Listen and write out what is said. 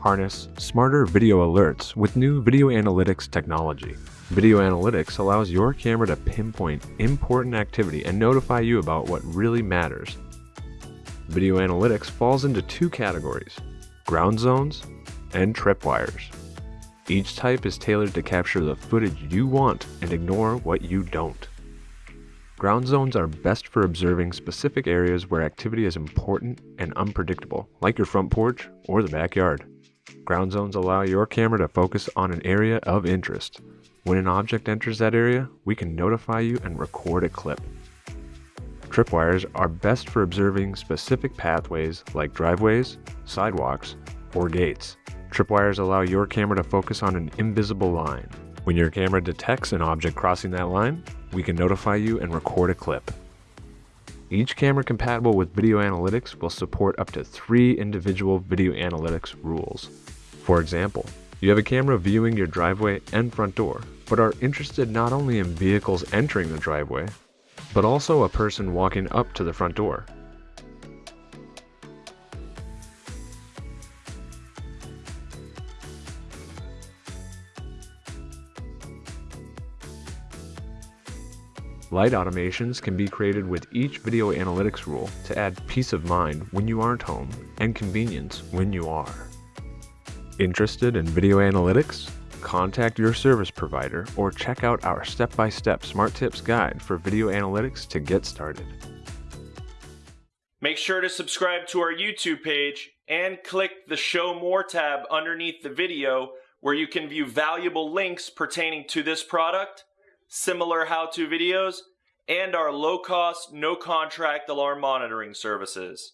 harness smarter video alerts with new video analytics technology. Video analytics allows your camera to pinpoint important activity and notify you about what really matters. Video analytics falls into two categories, ground zones and tripwires. Each type is tailored to capture the footage you want and ignore what you don't. Ground zones are best for observing specific areas where activity is important and unpredictable, like your front porch or the backyard. Ground zones allow your camera to focus on an area of interest. When an object enters that area, we can notify you and record a clip. Tripwires are best for observing specific pathways like driveways, sidewalks, or gates. Tripwires allow your camera to focus on an invisible line. When your camera detects an object crossing that line, we can notify you and record a clip. Each camera compatible with video analytics will support up to three individual video analytics rules. For example, you have a camera viewing your driveway and front door, but are interested not only in vehicles entering the driveway, but also a person walking up to the front door. Light automations can be created with each video analytics rule to add peace of mind when you aren't home and convenience when you are. Interested in video analytics? Contact your service provider or check out our step-by-step Smart Tips guide for video analytics to get started. Make sure to subscribe to our YouTube page and click the Show More tab underneath the video where you can view valuable links pertaining to this product similar how-to videos, and our low-cost, no-contract alarm monitoring services.